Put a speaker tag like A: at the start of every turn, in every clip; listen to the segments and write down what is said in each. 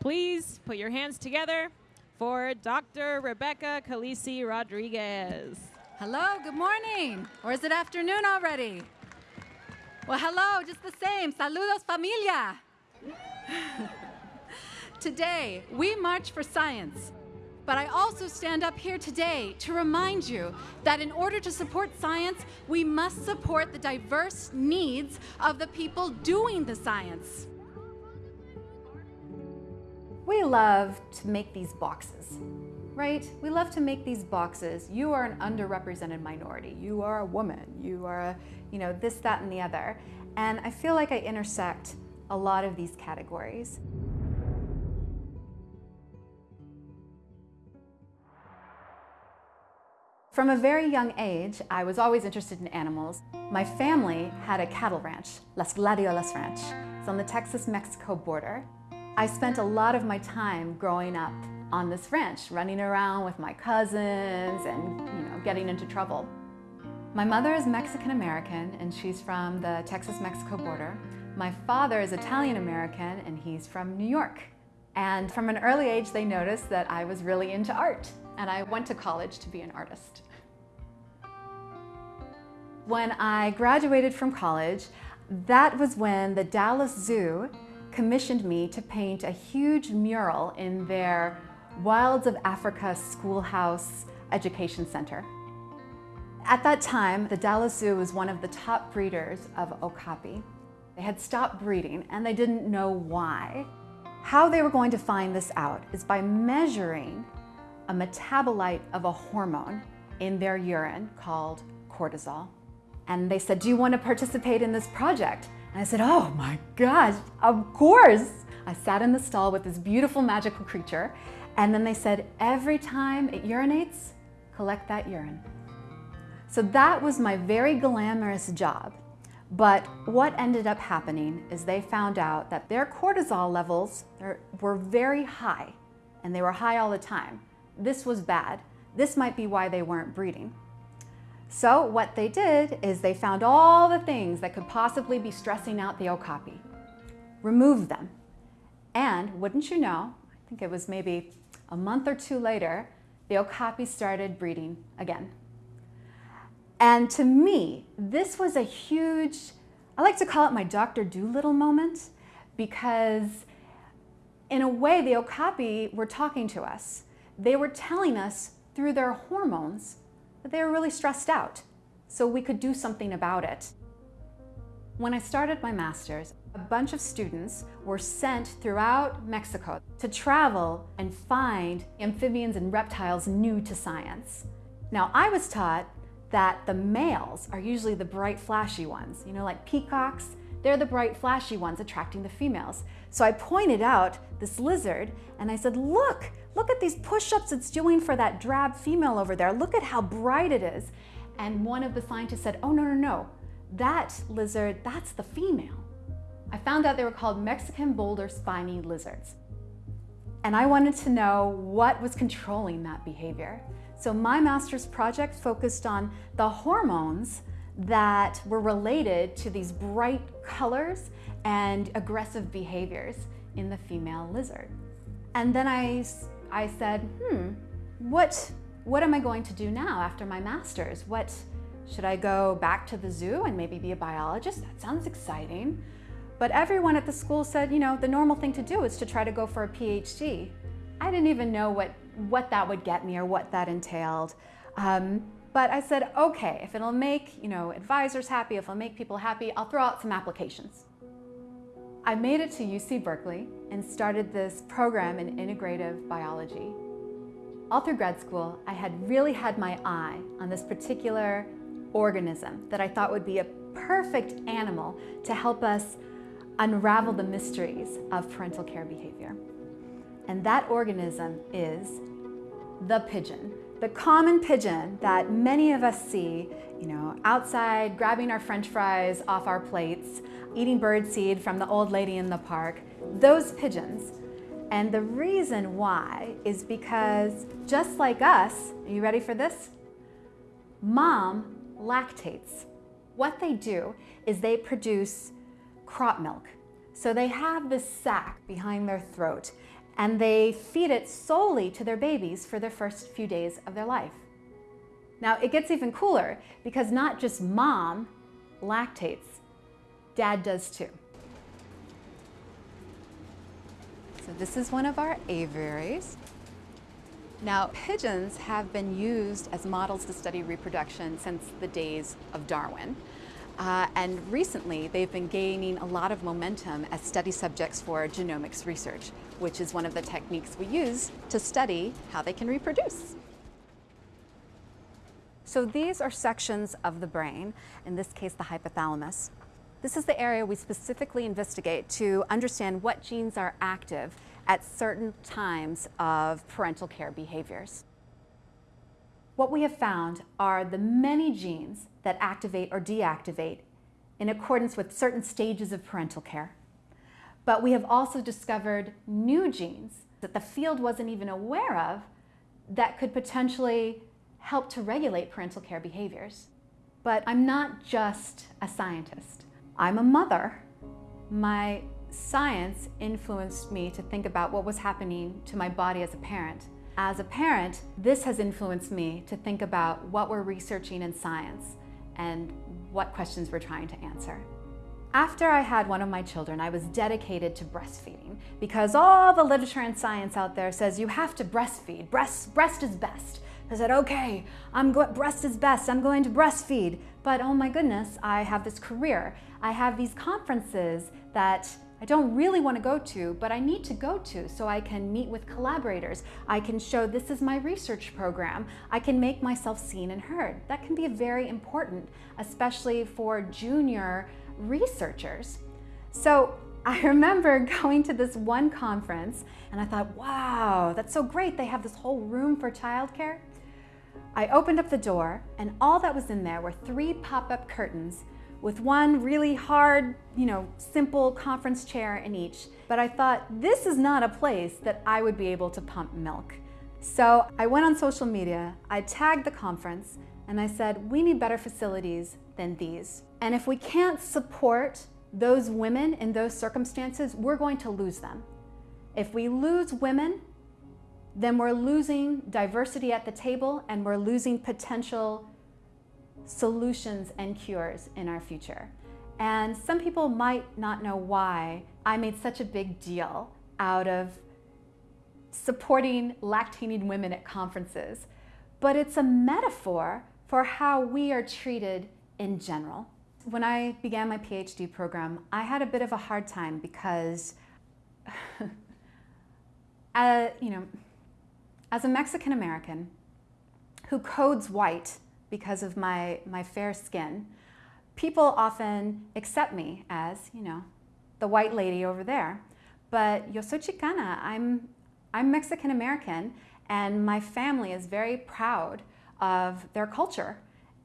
A: Please put your hands together for Dr. Rebecca Calisi Rodriguez.
B: Hello, good morning. Or is it afternoon already? Well, hello, just the same. Saludos, familia. today, we march for science. But I also stand up here today to remind you that in order to support science, we must support the diverse needs of the people doing the science.
C: We love to make these boxes, right? We love to make these boxes. You are an underrepresented minority. You are a woman. You are, a, you know, this, that, and the other. And I feel like I intersect a lot of these categories. From a very young age, I was always interested in animals. My family had a cattle ranch, Las Gladiolas Ranch. It's on the Texas-Mexico border. I spent a lot of my time growing up on this ranch, running around with my cousins and you know, getting into trouble. My mother is Mexican-American and she's from the Texas-Mexico border. My father is Italian-American and he's from New York. And from an early age, they noticed that I was really into art and I went to college to be an artist. When I graduated from college, that was when the Dallas Zoo commissioned me to paint a huge mural in their Wilds of Africa Schoolhouse Education Center. At that time, the Dallas Zoo was one of the top breeders of okapi. They had stopped breeding and they didn't know why. How they were going to find this out is by measuring a metabolite of a hormone in their urine called cortisol. And they said, do you want to participate in this project? And I said, oh my gosh, of course. I sat in the stall with this beautiful magical creature. And then they said, every time it urinates, collect that urine. So that was my very glamorous job. But what ended up happening is they found out that their cortisol levels were very high and they were high all the time. This was bad. This might be why they weren't breeding. So what they did is they found all the things that could possibly be stressing out the okapi, removed them. And wouldn't you know, I think it was maybe a month or two later, the okapi started breeding again. And to me, this was a huge, I like to call it my Dr. Dolittle moment because in a way, the okapi were talking to us. They were telling us through their hormones they were really stressed out, so we could do something about it. When I started my master's, a bunch of students were sent throughout Mexico to travel and find amphibians and reptiles new to science. Now, I was taught that the males are usually the bright, flashy ones. You know, like peacocks, they're the bright, flashy ones attracting the females. So I pointed out this lizard and I said, look, Look at these push-ups it's doing for that drab female over there. Look at how bright it is. And one of the scientists said, oh, no, no, no. That lizard, that's the female. I found out they were called Mexican boulder spiny lizards. And I wanted to know what was controlling that behavior. So my master's project focused on the hormones that were related to these bright colors and aggressive behaviors in the female lizard. And then I I said, hmm, what, what am I going to do now after my master's? What, should I go back to the zoo and maybe be a biologist? That sounds exciting. But everyone at the school said, you know, the normal thing to do is to try to go for a PhD. I didn't even know what, what that would get me or what that entailed. Um, but I said, okay, if it'll make you know, advisors happy, if it'll make people happy, I'll throw out some applications. I made it to UC Berkeley and started this program in integrative biology. All through grad school, I had really had my eye on this particular organism that I thought would be a perfect animal to help us unravel the mysteries of parental care behavior. And that organism is the pigeon. The common pigeon that many of us see, you know, outside grabbing our french fries off our plates, eating birdseed from the old lady in the park, those pigeons. And the reason why is because just like us, are you ready for this? Mom lactates. What they do is they produce crop milk. So they have this sac behind their throat and they feed it solely to their babies for their first few days of their life. Now, it gets even cooler because not just mom lactates, dad does too. So this is one of our aviaries. Now, pigeons have been used as models to study reproduction since the days of Darwin. Uh, and recently, they've been gaining a lot of momentum as study subjects for genomics research, which is one of the techniques we use to study how they can reproduce. So these are sections of the brain, in this case the hypothalamus. This is the area we specifically investigate to understand what genes are active at certain times of parental care behaviors. What we have found are the many genes that activate or deactivate in accordance with certain stages of parental care. But we have also discovered new genes that the field wasn't even aware of that could potentially help to regulate parental care behaviors. But I'm not just a scientist. I'm a mother. My science influenced me to think about what was happening to my body as a parent. As a parent, this has influenced me to think about what we're researching in science and what questions we're trying to answer. After I had one of my children, I was dedicated to breastfeeding because all the literature and science out there says you have to breastfeed. Breast, breast is best. I said, okay, I'm breast is best, I'm going to breastfeed. But oh my goodness, I have this career. I have these conferences that I don't really want to go to, but I need to go to so I can meet with collaborators. I can show this is my research program. I can make myself seen and heard. That can be very important, especially for junior researchers. So I remember going to this one conference and I thought, wow, that's so great. They have this whole room for childcare. I opened up the door and all that was in there were three pop-up curtains with one really hard, you know, simple conference chair in each. But I thought, this is not a place that I would be able to pump milk. So I went on social media, I tagged the conference, and I said, we need better facilities than these. And if we can't support those women in those circumstances, we're going to lose them. If we lose women, then we're losing diversity at the table and we're losing potential solutions and cures in our future. And some people might not know why I made such a big deal out of supporting lactating women at conferences, but it's a metaphor for how we are treated in general. When I began my PhD program, I had a bit of a hard time because, uh, you know, as a Mexican American who codes white because of my, my fair skin, people often accept me as, you know, the white lady over there. But yo soy chicana, I'm, I'm Mexican American, and my family is very proud of their culture.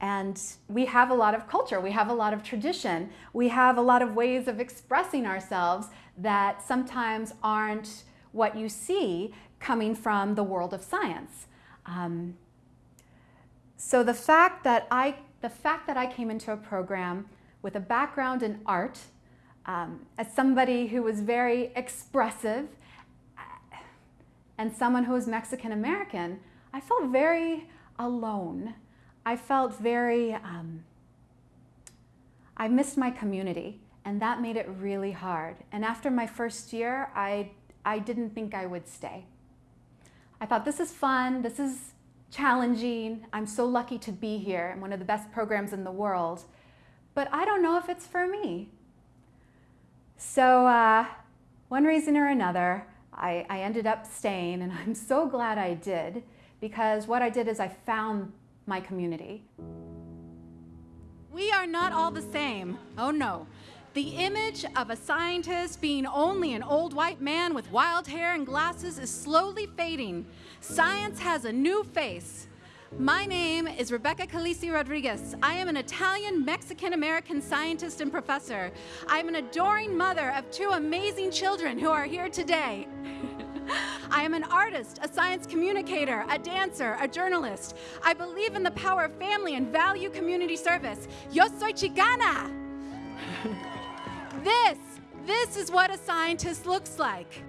C: And we have a lot of culture, we have a lot of tradition, we have a lot of ways of expressing ourselves that sometimes aren't what you see coming from the world of science. Um, so the fact that I, the fact that I came into a program with a background in art, um, as somebody who was very expressive, and someone who was Mexican American, I felt very alone. I felt very, um, I missed my community, and that made it really hard. And after my first year, I, I didn't think I would stay. I thought, this is fun, this is challenging, I'm so lucky to be here, and one of the best programs in the world, but I don't know if it's for me. So uh, one reason or another, I, I ended up staying, and I'm so glad I did, because what I did is I found my community.
B: We are not all the same. Oh no. The image of a scientist being only an old white man with wild hair and glasses is slowly fading. Science has a new face. My name is Rebecca Calisi Rodriguez. I am an Italian Mexican American scientist and professor. I'm an adoring mother of two amazing children who are here today. I am an artist, a science communicator, a dancer, a journalist. I believe in the power of family and value community service. Yo soy chicana! This, this is what a scientist looks like.